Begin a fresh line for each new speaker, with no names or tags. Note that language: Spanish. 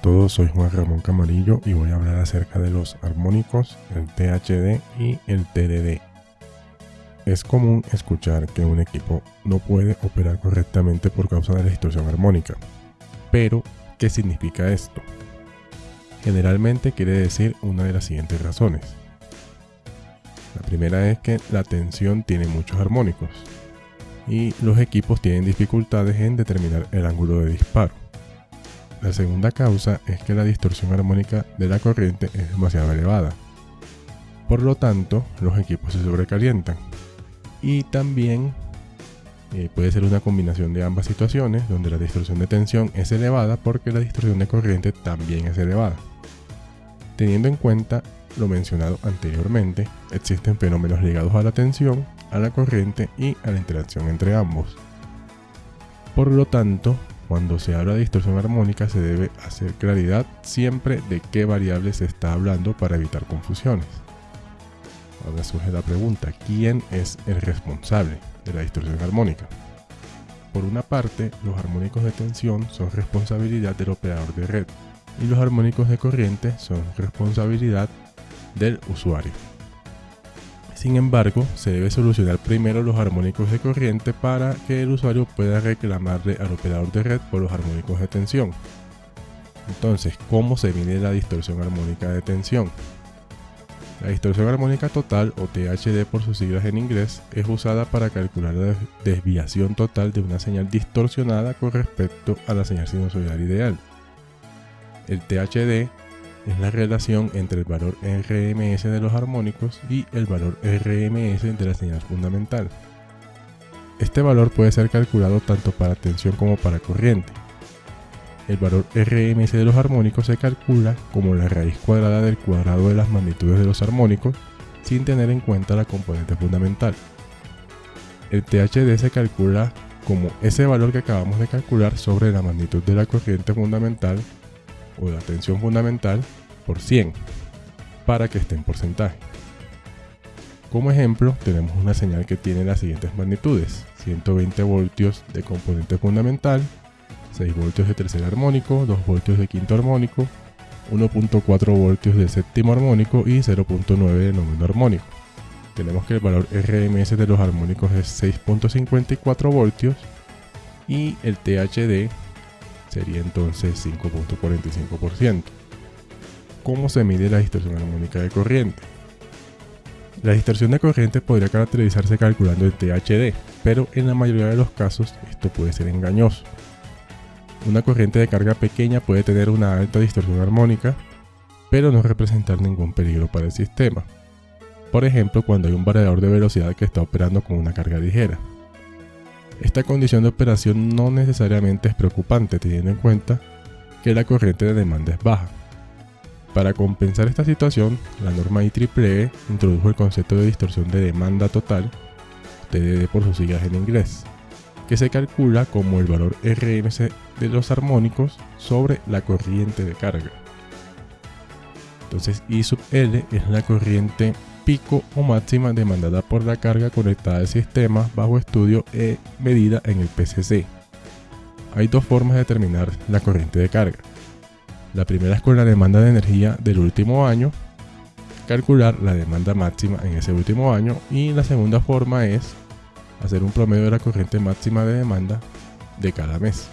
todos, soy Juan Ramón Camarillo y voy a hablar acerca de los armónicos, el THD y el TDD. Es común escuchar que un equipo no puede operar correctamente por causa de la distorsión armónica. Pero, ¿qué significa esto? Generalmente quiere decir una de las siguientes razones. La primera es que la tensión tiene muchos armónicos y los equipos tienen dificultades en determinar el ángulo de disparo. La segunda causa es que la distorsión armónica de la corriente es demasiado elevada. Por lo tanto, los equipos se sobrecalientan. Y también eh, puede ser una combinación de ambas situaciones, donde la distorsión de tensión es elevada porque la distorsión de corriente también es elevada. Teniendo en cuenta lo mencionado anteriormente, existen fenómenos ligados a la tensión, a la corriente y a la interacción entre ambos. Por lo tanto, cuando se habla de distorsión armónica se debe hacer claridad siempre de qué variable se está hablando para evitar confusiones. Ahora surge la pregunta, ¿quién es el responsable de la distorsión armónica? Por una parte, los armónicos de tensión son responsabilidad del operador de red y los armónicos de corriente son responsabilidad del usuario. Sin embargo, se debe solucionar primero los armónicos de corriente para que el usuario pueda reclamarle al operador de red por los armónicos de tensión. Entonces, ¿cómo se mide la distorsión armónica de tensión? La distorsión armónica total, o THD por sus siglas en inglés, es usada para calcular la desviación total de una señal distorsionada con respecto a la señal sinusoidal ideal. El THD es la relación entre el valor RMS de los armónicos y el valor RMS de la señal fundamental. Este valor puede ser calculado tanto para tensión como para corriente. El valor RMS de los armónicos se calcula como la raíz cuadrada del cuadrado de las magnitudes de los armónicos sin tener en cuenta la componente fundamental. El THD se calcula como ese valor que acabamos de calcular sobre la magnitud de la corriente fundamental o la tensión fundamental por 100 para que esté en porcentaje. Como ejemplo, tenemos una señal que tiene las siguientes magnitudes: 120 voltios de componente fundamental, 6 voltios de tercer armónico, 2 voltios de quinto armónico, 1.4 voltios de séptimo armónico y 0.9 de noveno armónico. Tenemos que el valor RMS de los armónicos es 6.54 voltios y el THD sería entonces 5.45%. ¿Cómo se mide la distorsión armónica de corriente? La distorsión de corriente podría caracterizarse calculando el THD, pero en la mayoría de los casos esto puede ser engañoso. Una corriente de carga pequeña puede tener una alta distorsión armónica, pero no representar ningún peligro para el sistema. Por ejemplo, cuando hay un variador de velocidad que está operando con una carga ligera. Esta condición de operación no necesariamente es preocupante teniendo en cuenta que la corriente de demanda es baja. Para compensar esta situación, la norma IEEE introdujo el concepto de distorsión de demanda total, TDD por sus siglas en inglés, que se calcula como el valor RMS de los armónicos sobre la corriente de carga. Entonces I es la corriente pico o máxima demandada por la carga conectada al sistema bajo estudio e medida en el PCC. Hay dos formas de determinar la corriente de carga. La primera es con la demanda de energía del último año, calcular la demanda máxima en ese último año y la segunda forma es hacer un promedio de la corriente máxima de demanda de cada mes.